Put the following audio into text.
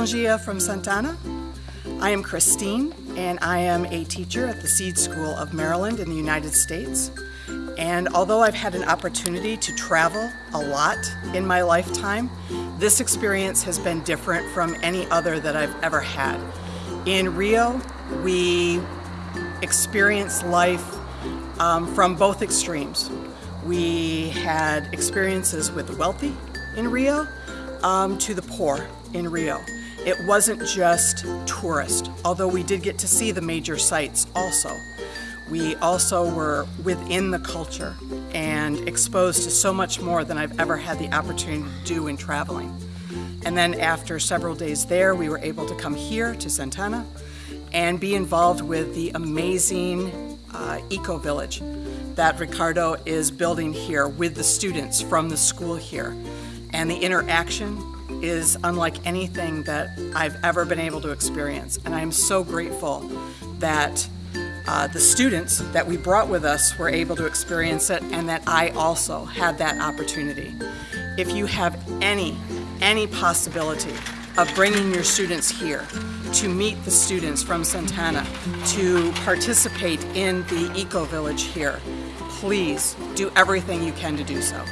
From Santana. I am Christine, and I am a teacher at the Seed School of Maryland in the United States. And although I've had an opportunity to travel a lot in my lifetime, this experience has been different from any other that I've ever had. In Rio, we experienced life um, from both extremes. We had experiences with the wealthy in Rio um, to the poor in Rio. It wasn't just tourist, although we did get to see the major sites also. We also were within the culture and exposed to so much more than I've ever had the opportunity to do in traveling. And then after several days there, we were able to come here to Santana and be involved with the amazing uh, eco village that Ricardo is building here with the students from the school here. And the interaction is unlike anything that I've ever been able to experience. And I'm so grateful that uh, the students that we brought with us were able to experience it and that I also had that opportunity. If you have any, any possibility of bringing your students here to meet the students from Santana, to participate in the Eco Village here, please do everything you can to do so.